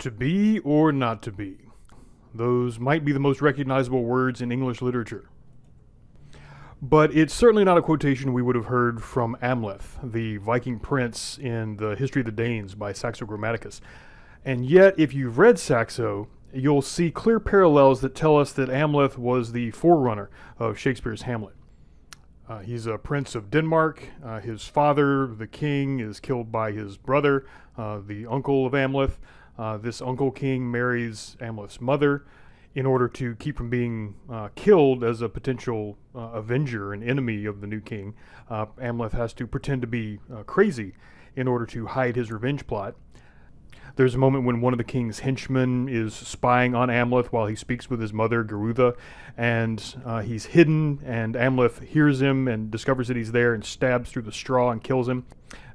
To be or not to be. Those might be the most recognizable words in English literature. But it's certainly not a quotation we would have heard from Amleth, the Viking prince in the History of the Danes by Saxo Grammaticus. And yet, if you've read Saxo, you'll see clear parallels that tell us that Amleth was the forerunner of Shakespeare's Hamlet. Uh, he's a prince of Denmark. Uh, his father, the king, is killed by his brother, uh, the uncle of Amleth. Uh, this uncle king marries Amleth's mother in order to keep from being uh, killed as a potential uh, avenger and enemy of the new king. Uh, Amleth has to pretend to be uh, crazy in order to hide his revenge plot. There's a moment when one of the king's henchmen is spying on Amleth while he speaks with his mother, Gerutha, and he's hidden, and Amleth hears him and discovers that he's there and stabs through the straw and kills him.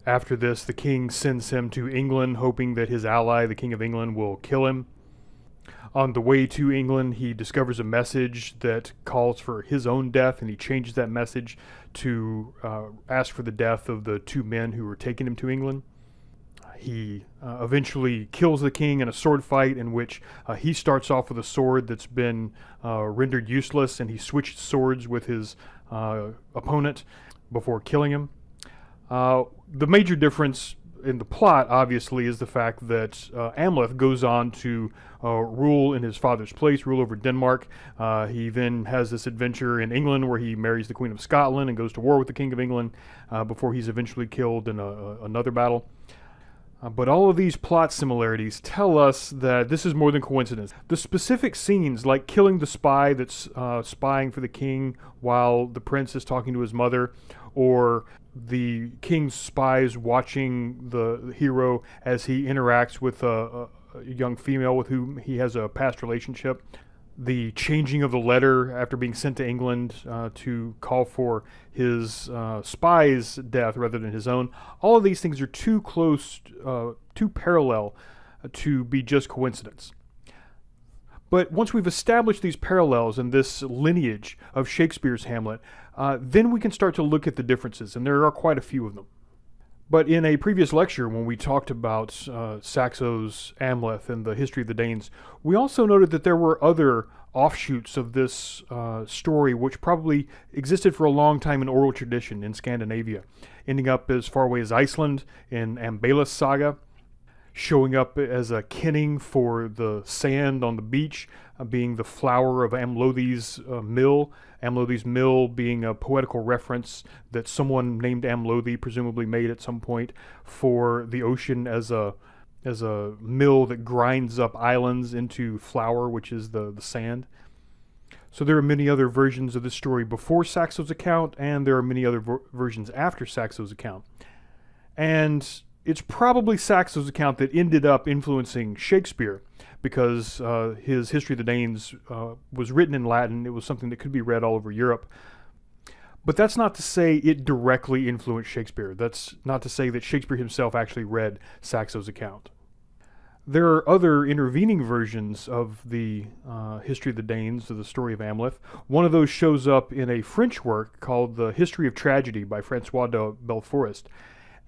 After this, the king sends him to England, hoping that his ally, the King of England, will kill him. On the way to England, he discovers a message that calls for his own death, and he changes that message to uh, ask for the death of the two men who were taking him to England. He uh, eventually kills the king in a sword fight in which uh, he starts off with a sword that's been uh, rendered useless, and he switches swords with his uh, opponent before killing him. Uh, the major difference in the plot, obviously, is the fact that uh, Amleth goes on to uh, rule in his father's place, rule over Denmark. Uh, he then has this adventure in England where he marries the Queen of Scotland and goes to war with the King of England uh, before he's eventually killed in a, another battle. Uh, but all of these plot similarities tell us that this is more than coincidence. The specific scenes, like killing the spy that's spying for the king while the prince is talking to his mother, or the king's spies watching the hero as he interacts with a, a, young female with whom he has a past relationship. The changing of the letter after being sent to England uh, to call for his uh, spy's death rather than his own. All of these things are too close, uh, too parallel to be just coincidence. But once we've established these parallels and this lineage of Shakespeare's Hamlet, uh, then we can start to look at the differences, and there are quite a few of them. But in a previous lecture, when we talked about uh, Saxo's Amleth and the history of the Danes, we also noted that there were other offshoots of this uh, story which probably existed for a long time in oral tradition in Scandinavia, ending up as far away as Iceland in Ambales Saga, showing up as a kenning for the sand on the beach, uh, being the flower of Amlothi's uh, mill, Amlothi's mill being a poetical reference that someone named Amlothi presumably made at some point for the ocean as a as a mill that grinds up islands into flour, which is the, the sand. So there are many other versions of this story before Saxo's account, and there are many other ver versions after Saxo's account. And it's probably Saxo's account that ended up influencing Shakespeare because uh, his History of the Danes uh, was written in Latin. It was something that could be read all over Europe. But that's not to say it directly influenced Shakespeare. That's not to say that Shakespeare himself actually read Saxo's account. There are other intervening versions of the uh, History of the Danes, of the story of Amleth. One of those shows up in a French work called The History of Tragedy by Francois de Belleforest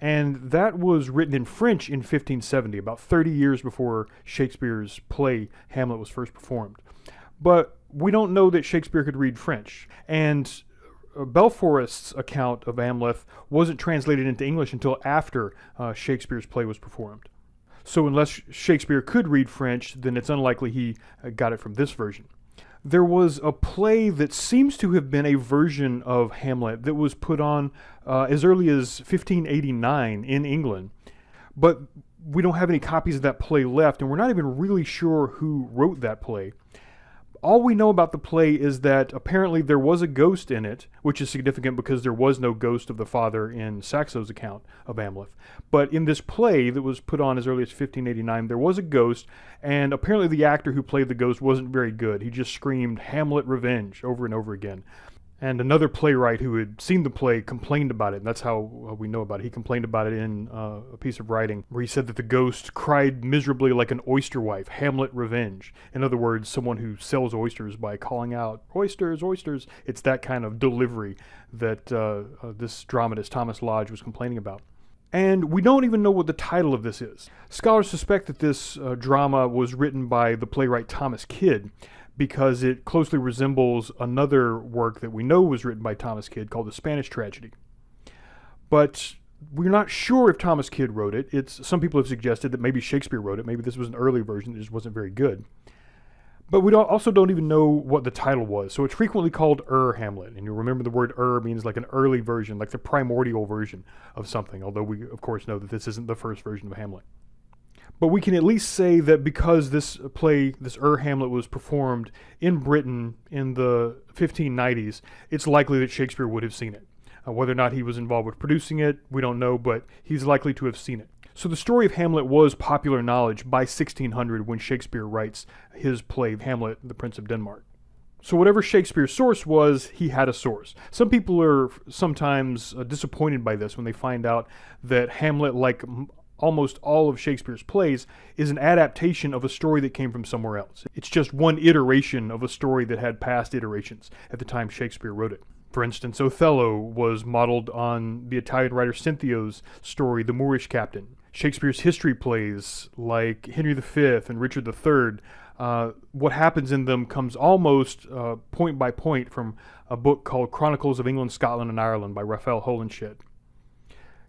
and that was written in French in 1570, about 30 years before Shakespeare's play Hamlet was first performed. But we don't know that Shakespeare could read French, and uh, Belleforest's account of Amleth wasn't translated into English until after uh, Shakespeare's play was performed. So unless Shakespeare could read French, then it's unlikely he uh, got it from this version there was a play that seems to have been a version of Hamlet that was put on uh, as early as 1589 in England. But we don't have any copies of that play left, and we're not even really sure who wrote that play all we know about the play is that apparently there was a ghost in it, which is significant because there was no ghost of the father in Saxo's account of Amleth. But in this play that was put on as early as 1589, there was a ghost, and apparently the actor who played the ghost wasn't very good. He just screamed Hamlet revenge over and over again. And another playwright who had seen the play complained about it. And that's how we know about it. He complained about it in uh, a piece of writing where he said that the ghost cried miserably like an oyster wife, Hamlet revenge. In other words, someone who sells oysters by calling out, oysters, oysters. It's that kind of delivery that uh, uh, this dramatist, Thomas Lodge, was complaining about. And we don't even know what the title of this is. Scholars suspect that this uh, drama was written by the playwright Thomas Kyd because it closely resembles another work that we know was written by Thomas Kyd called The Spanish Tragedy. But we're not sure if Thomas Kyd wrote it. It's some people have suggested that maybe Shakespeare wrote it. Maybe this was an early version that just wasn't very good. But we don't, also don't even know what the title was. So it's frequently called Ur Hamlet. And you remember the word Ur means like an early version, like the primordial version of something, although we, of course, know that this isn't the first version of Hamlet. But we can at least say that because this play, this Ur Hamlet, was performed in Britain in the 1590s, it's likely that Shakespeare would have seen it. Uh, whether or not he was involved with producing it, we don't know, but he's likely to have seen it. So the story of Hamlet was popular knowledge by 1600 when Shakespeare writes his play Hamlet, the Prince of Denmark. So whatever Shakespeare's source was, he had a source. Some people are sometimes uh, disappointed by this when they find out that Hamlet, like almost all of Shakespeare's plays, is an adaptation of a story that came from somewhere else. It's just one iteration of a story that had past iterations at the time Shakespeare wrote it. For instance, Othello was modeled on the Italian writer Cinthio's story, The Moorish Captain. Shakespeare's history plays like Henry V and Richard III, uh, what happens in them comes almost uh, point by point from a book called Chronicles of England, Scotland, and Ireland by Raphael Holinshed.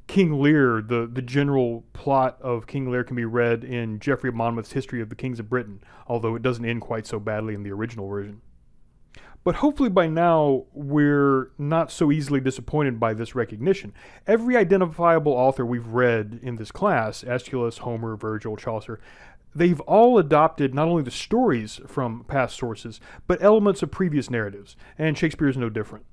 King Lear, the, the general plot of King Lear can be read in Geoffrey of Monmouth's History of the Kings of Britain, although it doesn't end quite so badly in the original version. But hopefully by now we're not so easily disappointed by this recognition. Every identifiable author we've read in this class, Aeschylus, Homer, Virgil, Chaucer, they've all adopted not only the stories from past sources, but elements of previous narratives, and Shakespeare is no different.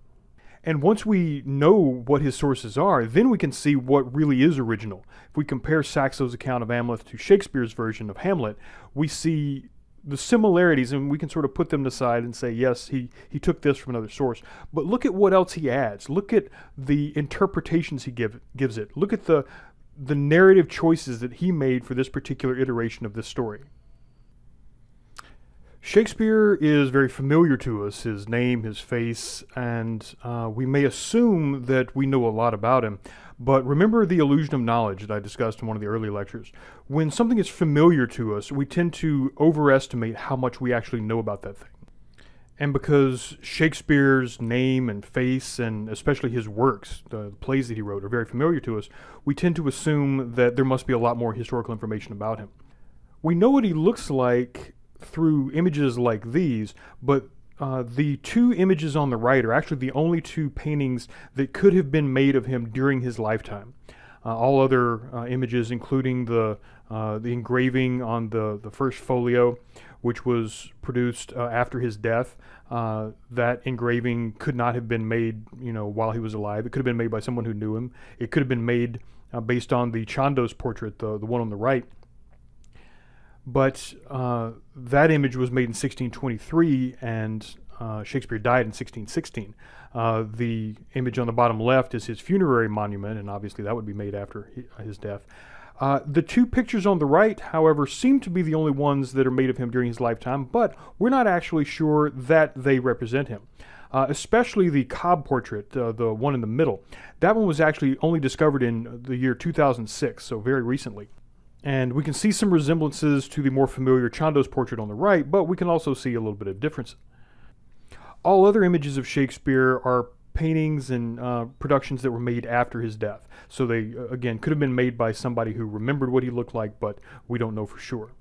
And once we know what his sources are, then we can see what really is original. If we compare Saxo's account of Hamlet to Shakespeare's version of Hamlet, we see the similarities, and we can sort of put them aside and say, yes, he, he took this from another source. But look at what else he adds. Look at the interpretations he give, gives it. Look at the, the narrative choices that he made for this particular iteration of this story. Shakespeare is very familiar to us, his name, his face, and uh, we may assume that we know a lot about him. But remember the illusion of knowledge that I discussed in one of the early lectures. When something is familiar to us, we tend to overestimate how much we actually know about that thing. And because Shakespeare's name and face, and especially his works, the plays that he wrote, are very familiar to us, we tend to assume that there must be a lot more historical information about him. We know what he looks like through images like these, but uh, the two images on the right are actually the only two paintings that could have been made of him during his lifetime. Uh, all other uh, images, including the uh, the engraving on the the first folio, which was produced uh, after his death, uh, that engraving could not have been made, you know, while he was alive. It could have been made by someone who knew him. It could have been made based on the Chandos portrait, the the one on the right. But uh, that image was made in 1623, and uh, Shakespeare died in 1616. Uh, the image on the bottom left is his funerary monument, and obviously that would be made after his death. Uh, the two pictures on the right, however, seem to be the only ones that are made of him during his lifetime, but we're not actually sure that they represent him. Uh, especially the Cobbe portrait, uh, the one in the middle. That one was actually only discovered in the year 2006, so very recently. And we can see some resemblances to the more familiar Chandos portrait on the right, but we can also see a little bit of difference. All other images of Shakespeare are paintings and uh, productions that were made after his death. So they, uh, again, could have been made by somebody who remembered what he looked like, but we don't know for sure.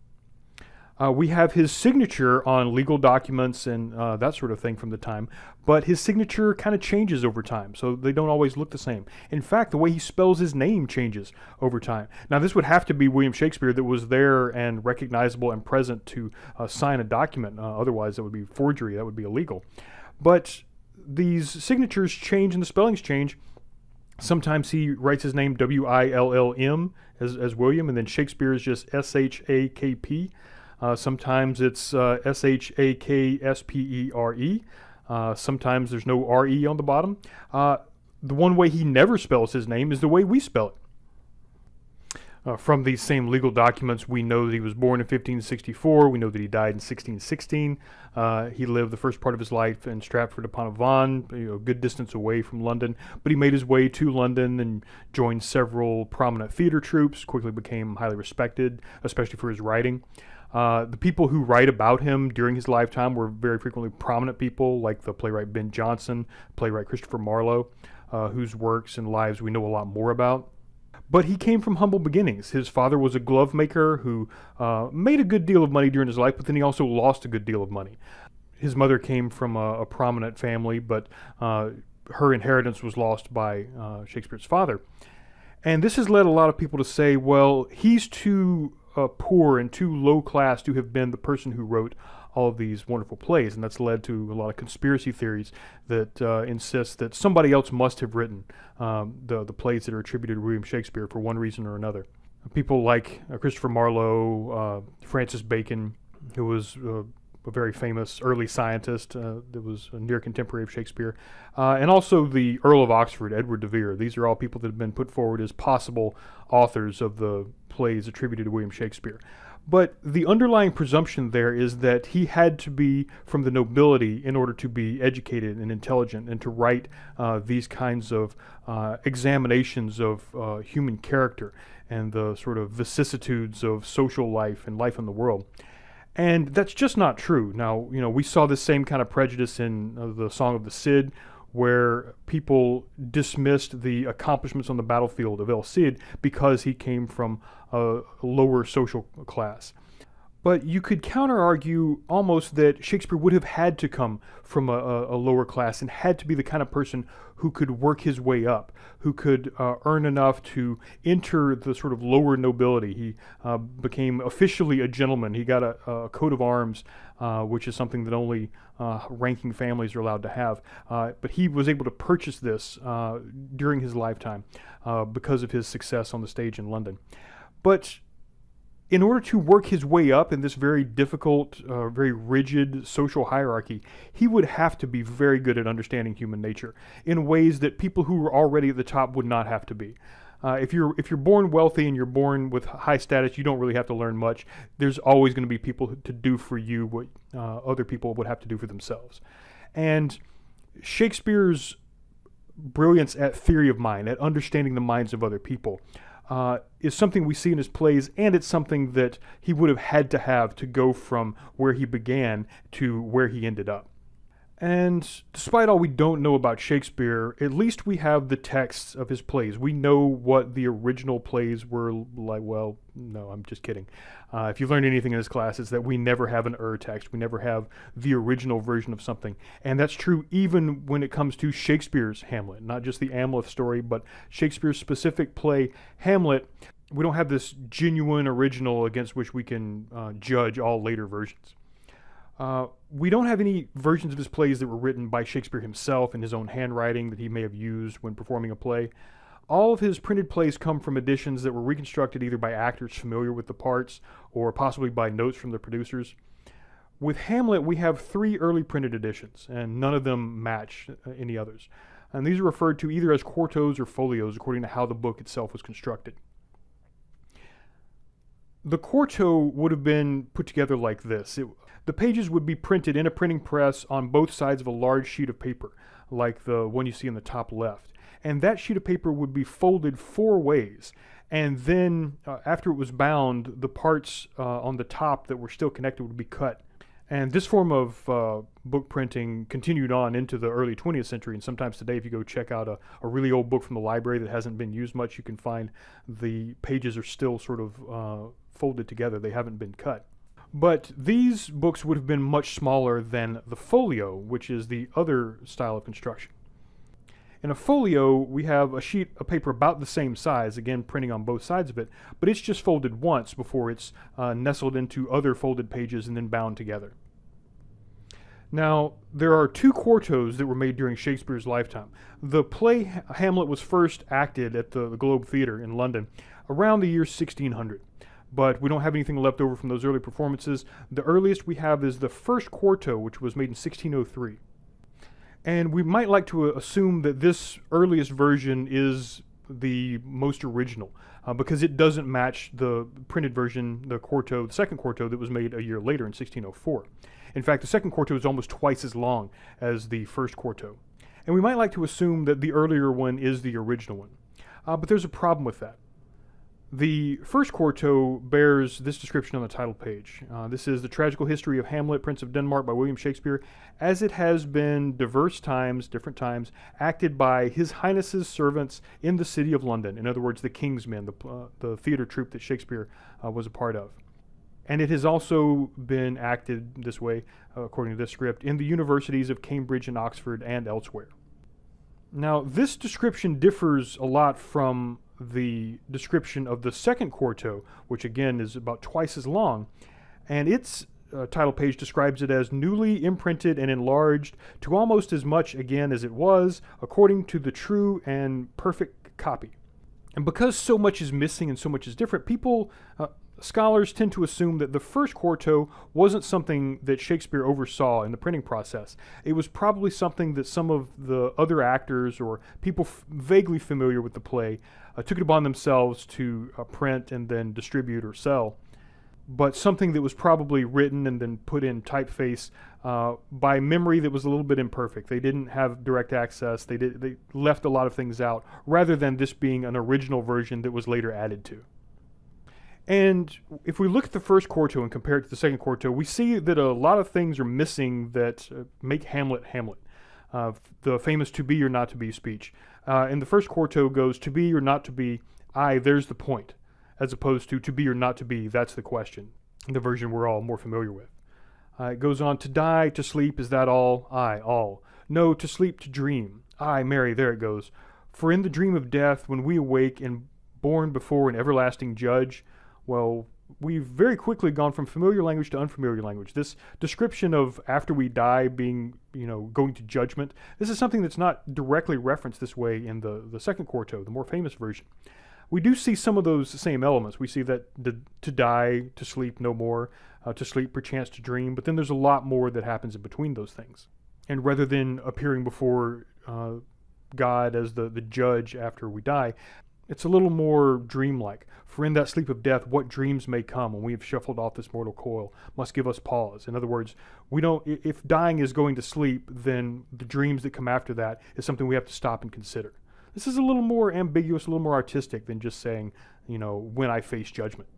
Uh, we have his signature on legal documents and uh, that sort of thing from the time, but his signature kind of changes over time, so they don't always look the same. In fact, the way he spells his name changes over time. Now, this would have to be William Shakespeare that was there and recognizable and present to uh, sign a document. Uh, otherwise, that would be forgery. That would be illegal. But these signatures change and the spellings change. Sometimes he writes his name W I L L M as, as William, and then Shakespeare is just S H A K P. Uh, sometimes it's uh, S H A K S P E R E. Uh, sometimes there's no R E on the bottom. Uh, the one way he never spells his name is the way we spell it. Uh, from these same legal documents, we know that he was born in 1564. We know that he died in 1616. Uh, he lived the first part of his life in Stratford upon Avon, you know, a good distance away from London. But he made his way to London and joined several prominent theater troupes. Quickly became highly respected, especially for his writing. Uh, the people who write about him during his lifetime were very frequently prominent people, like the playwright Ben Jonson, playwright Christopher Marlowe, uh, whose works and lives we know a lot more about. But he came from humble beginnings. His father was a glove maker who uh, made a good deal of money during his life, but then he also lost a good deal of money. His mother came from a, a prominent family, but uh, her inheritance was lost by uh, Shakespeare's father. And this has led a lot of people to say, well, he's too uh, poor and too low class to have been the person who wrote all of these wonderful plays, and that's led to a lot of conspiracy theories that uh, insist that somebody else must have written um, the the plays that are attributed to William Shakespeare for one reason or another. People like uh, Christopher Marlowe, uh, Francis Bacon, who was uh, a very famous early scientist uh, that was a near contemporary of Shakespeare, uh, and also the Earl of Oxford, Edward de Vere. These are all people that have been put forward as possible authors of the plays attributed to William Shakespeare. But the underlying presumption there is that he had to be from the nobility in order to be educated and intelligent and to write uh, these kinds of uh, examinations of uh, human character and the sort of vicissitudes of social life and life in the world. And that's just not true. Now, you know, we saw the same kind of prejudice in uh, the Song of the Cid, where people dismissed the accomplishments on the battlefield of El Cid because he came from a lower social class. But you could counter argue almost that Shakespeare would have had to come from a, a, lower class and had to be the kind of person who could work his way up, who could uh, earn enough to enter the sort of lower nobility. He uh, became officially a gentleman. He got a, a coat of arms, uh, which is something that only uh, ranking families are allowed to have. Uh, but he was able to purchase this uh, during his lifetime because of his success on the stage in London. But in order to work his way up in this very difficult, uh, very rigid social hierarchy, he would have to be very good at understanding human nature in ways that people who were already at the top would not have to be. Uh, if you're if you're born wealthy and you're born with high status, you don't really have to learn much. There's always going to be people to do for you what uh, other people would have to do for themselves. And Shakespeare's brilliance at theory of mind, at understanding the minds of other people, uh, is something we see in his plays, and it's something that he would have had to have to go from where he began to where he ended up. And despite all we don't know about Shakespeare, at least we have the texts of his plays. We know what the original plays were like. Well, no, I'm just kidding. Uh, if you've learned anything in this class, it's that we never have an ur text. We never have the original version of something. And that's true even when it comes to Shakespeare's Hamlet, not just the Amleth story, but Shakespeare's specific play, Hamlet. We don't have this genuine original against which we can uh, judge all later versions. Uh, we don't have any versions of his plays that were written by Shakespeare himself in his own handwriting that he may have used when performing a play. All of his printed plays come from editions that were reconstructed either by actors familiar with the parts or possibly by notes from the producers. With Hamlet, we have three early printed editions, and none of them match uh, any others. And these are referred to either as quartos or folios according to how the book itself was constructed. The quarto would have been put together like this. It, the pages would be printed in a printing press on both sides of a large sheet of paper, like the one you see in the top left. And that sheet of paper would be folded four ways. And then, uh, after it was bound, the parts uh, on the top that were still connected would be cut. And this form of uh, book printing continued on into the early 20th century. And sometimes today, if you go check out a, a, really old book from the library that hasn't been used much, you can find the pages are still sort of uh, folded together. They haven't been cut. But these books would have been much smaller than the folio, which is the other style of construction. In a folio, we have a sheet of paper about the same size, again printing on both sides of it, but it's just folded once before it's uh, nestled into other folded pages and then bound together. Now, there are two quartos that were made during Shakespeare's lifetime. The play Hamlet was first acted at the, Globe Theatre in London around the year 1600 but we don't have anything left over from those early performances. The earliest we have is the first quarto, which was made in 1603. And we might like to assume that this earliest version is the most original uh, because it doesn't match the printed version, the quarto, the second quarto that was made a year later in 1604. In fact, the second quarto is almost twice as long as the first quarto. And we might like to assume that the earlier one is the original one. Uh, but there's a problem with that. The first quarto bears this description on the title page. Uh, this is The Tragical History of Hamlet, Prince of Denmark by William Shakespeare, as it has been diverse times, different times, acted by His Highness's servants in the city of London. In other words, the King's Men, the, uh, the theater troupe that Shakespeare uh, was a part of. And it has also been acted this way, uh, according to this script, in the universities of Cambridge and Oxford and elsewhere. Now, this description differs a lot from the description of the second quarto, which again is about twice as long, and its uh, title page describes it as newly imprinted and enlarged to almost as much again as it was, according to the true and perfect copy. And because so much is missing and so much is different, people uh, Scholars tend to assume that the first quarto wasn't something that Shakespeare oversaw in the printing process. It was probably something that some of the other actors or people vaguely familiar with the play uh, took it upon themselves to uh, print and then distribute or sell. But something that was probably written and then put in typeface uh, by memory that was a little bit imperfect. They didn't have direct access. They did. They left a lot of things out, rather than this being an original version that was later added to. And if we look at the first quarto and compare it to the second quarto, we see that a lot of things are missing that uh, make Hamlet Hamlet. Uh, the famous to be or not to be speech. Uh, and the first quarto goes to be or not to be, I, there's the point, as opposed to to be or not to be, that's the question, the version we're all more familiar with. Uh, it goes on to die, to sleep, is that all? I, all. No, to sleep, to dream. I, Mary, there it goes. For in the dream of death, when we awake and born before an everlasting judge, well, we've very quickly gone from familiar language to unfamiliar language. This description of after we die being, you know, going to judgment, this is something that's not directly referenced this way in the, the second quarto, the more famous version. We do see some of those same elements. We see that the, to die, to sleep no more, uh, to sleep perchance to dream, but then there's a lot more that happens in between those things. And rather than appearing before uh, God as the, the judge after we die, it's a little more dreamlike. For in that sleep of death, what dreams may come when we have shuffled off this mortal coil must give us pause. In other words, we don't. If dying is going to sleep, then the dreams that come after that is something we have to stop and consider. This is a little more ambiguous, a little more artistic than just saying, you know, when I face judgment.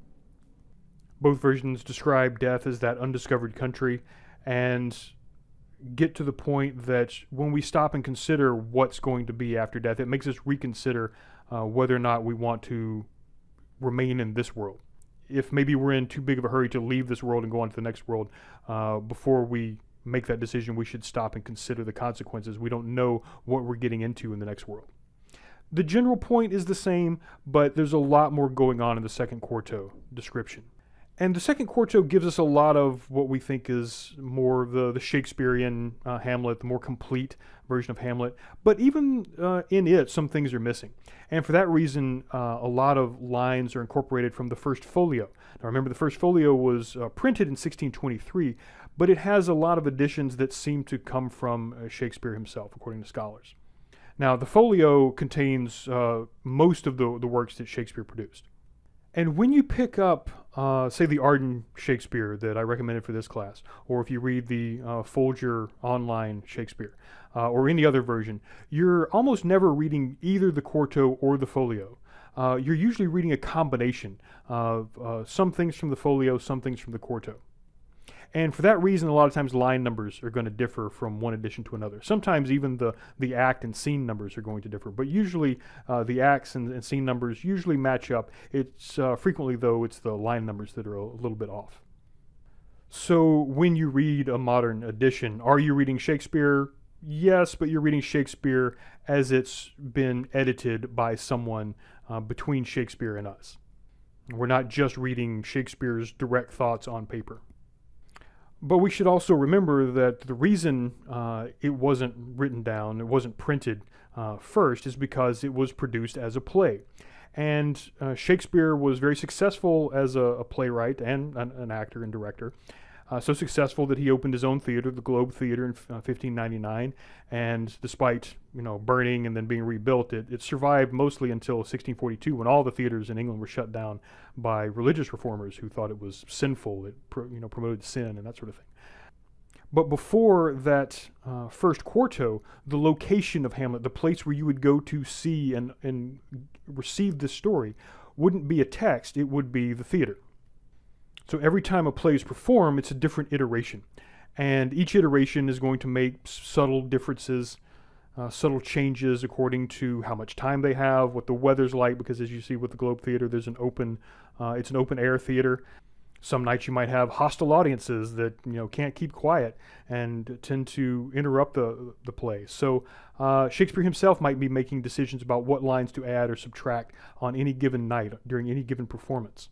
Both versions describe death as that undiscovered country, and get to the point that when we stop and consider what's going to be after death, it makes us reconsider uh, whether or not we want to remain in this world. If maybe we're in too big of a hurry to leave this world and go on to the next world, uh, before we make that decision, we should stop and consider the consequences. We don't know what we're getting into in the next world. The general point is the same, but there's a lot more going on in the second quarto description. And the second quarto gives us a lot of what we think is more the, the Shakespearean uh, Hamlet, the more complete version of Hamlet. But even uh, in it, some things are missing. And for that reason, uh, a lot of lines are incorporated from the first folio. Now remember, the first folio was uh, printed in 1623, but it has a lot of additions that seem to come from uh, Shakespeare himself, according to scholars. Now, the folio contains uh, most of the, the works that Shakespeare produced. And when you pick up, uh, say, the Arden Shakespeare that I recommended for this class, or if you read the uh, Folger online Shakespeare, uh, or any other version, you're almost never reading either the quarto or the folio. Uh, you're usually reading a combination of uh, some things from the folio, some things from the quarto. And for that reason, a lot of times line numbers are going to differ from one edition to another. Sometimes even the, the act and scene numbers are going to differ, but usually uh, the acts and, and, scene numbers usually match up. It's uh, frequently, though, it's the line numbers that are a, a little bit off. So when you read a modern edition, are you reading Shakespeare? Yes, but you're reading Shakespeare as it's been edited by someone uh, between Shakespeare and us. We're not just reading Shakespeare's direct thoughts on paper. But we should also remember that the reason uh, it wasn't written down, it wasn't printed uh, first, is because it was produced as a play. And uh, Shakespeare was very successful as a, a playwright and an, an, actor and director. Uh, so successful that he opened his own theater, the Globe Theater, in uh, 1599. And despite you know burning and then being rebuilt, it, it survived mostly until 1642, when all the theaters in England were shut down by religious reformers who thought it was sinful. It you know promoted sin and that sort of thing. But before that uh, first quarto, the location of Hamlet, the place where you would go to see and, and receive the story, wouldn't be a text, it would be the theater. So every time a play is performed, it's a different iteration. And each iteration is going to make subtle differences, uh, subtle changes according to how much time they have, what the weather's like, because as you see with the Globe Theater, there's an open, uh, it's an open air theater. Some nights you might have hostile audiences that you know can't keep quiet and tend to interrupt the the play. So uh, Shakespeare himself might be making decisions about what lines to add or subtract on any given night during any given performance.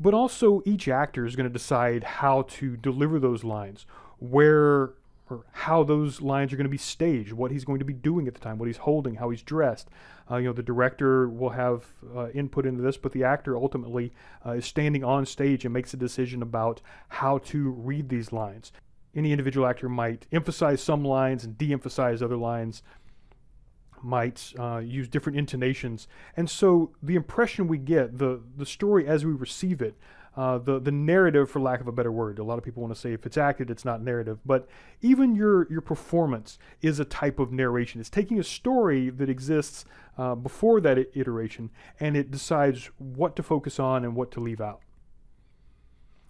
But also each actor is going to decide how to deliver those lines, where or how those lines are going to be staged, what he's going to be doing at the time, what he's holding, how he's dressed. Uh, you know, the director will have uh, input into this, but the actor ultimately uh, is standing on stage and makes a decision about how to read these lines. Any individual actor might emphasize some lines and de-emphasize other lines, might uh, use different intonations, and so the impression we get, the the story as we receive it, uh, the the narrative, for lack of a better word. A lot of people want to say if it's acted, it's not narrative. But even your your performance is a type of narration. It's taking a story that exists uh, before that iteration, and it decides what to focus on and what to leave out.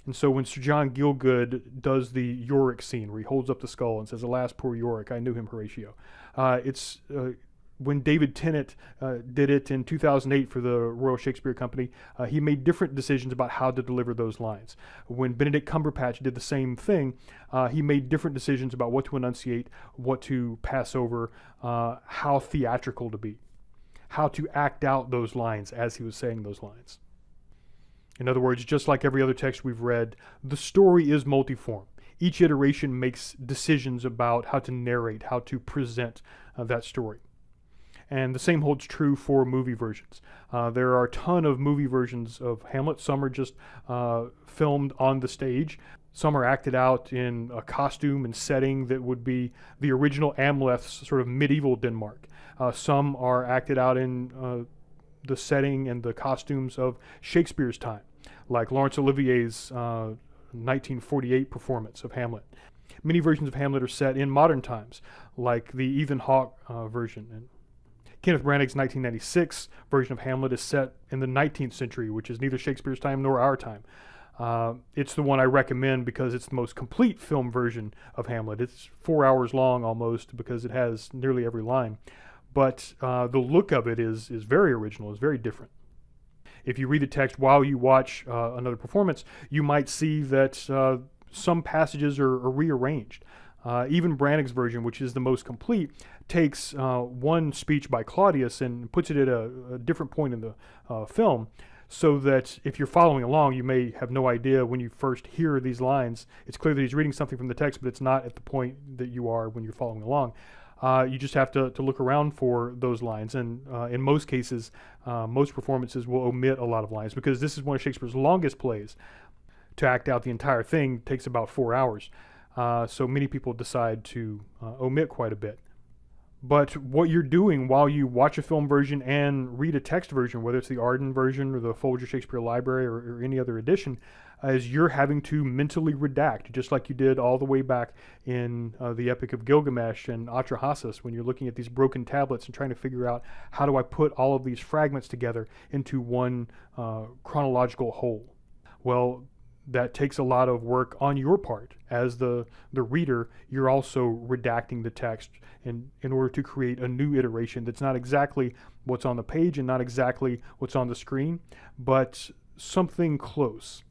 And so when Sir John Gielgud does the Yorick scene, where he holds up the skull and says, "Alas, poor Yorick, I knew him, Horatio," uh, it's uh, when David Tennant uh, did it in 2008 for the Royal Shakespeare Company, uh, he made different decisions about how to deliver those lines. When Benedict Cumberbatch did the same thing, uh, he made different decisions about what to enunciate, what to pass over, uh, how theatrical to be, how to act out those lines as he was saying those lines. In other words, just like every other text we've read, the story is multiform. Each iteration makes decisions about how to narrate, how to present uh, that story. And the same holds true for movie versions. Uh, there are a ton of movie versions of Hamlet. Some are just uh, filmed on the stage. Some are acted out in a costume and setting that would be the original Amleth's sort of medieval Denmark. Uh, some are acted out in uh, the setting and the costumes of Shakespeare's time, like Laurence Olivier's 1948 uh, performance of Hamlet. Many versions of Hamlet are set in modern times, like the Ethan Hawke uh, version. And Kenneth Branagh's 1996 version of Hamlet is set in the 19th century, which is neither Shakespeare's time nor our time. Uh, it's the one I recommend because it's the most complete film version of Hamlet. It's four hours long almost because it has nearly every line. But uh, the look of it is, is very original, is very different. If you read the text while you watch uh, another performance, you might see that uh, some passages are, are rearranged. Uh, even Branagh's version, which is the most complete, takes uh, one speech by Claudius and puts it at a, a different point in the uh, film so that if you're following along, you may have no idea when you first hear these lines. It's clear that he's reading something from the text, but it's not at the point that you are when you're following along. Uh, you just have to, to look around for those lines. And uh, in most cases, uh, most performances will omit a lot of lines because this is one of Shakespeare's longest plays. To act out the entire thing takes about four hours. Uh, so many people decide to uh, omit quite a bit. But what you're doing while you watch a film version and read a text version, whether it's the Arden version or the Folger Shakespeare Library or, or any other edition, is you're having to mentally redact, just like you did all the way back in uh, the Epic of Gilgamesh and Atrahasis, when you're looking at these broken tablets and trying to figure out how do I put all of these fragments together into one uh, chronological whole. Well, that takes a lot of work on your part. As the the reader you're also redacting the text in in order to create a new iteration that's not exactly what's on the page and not exactly what's on the screen but something close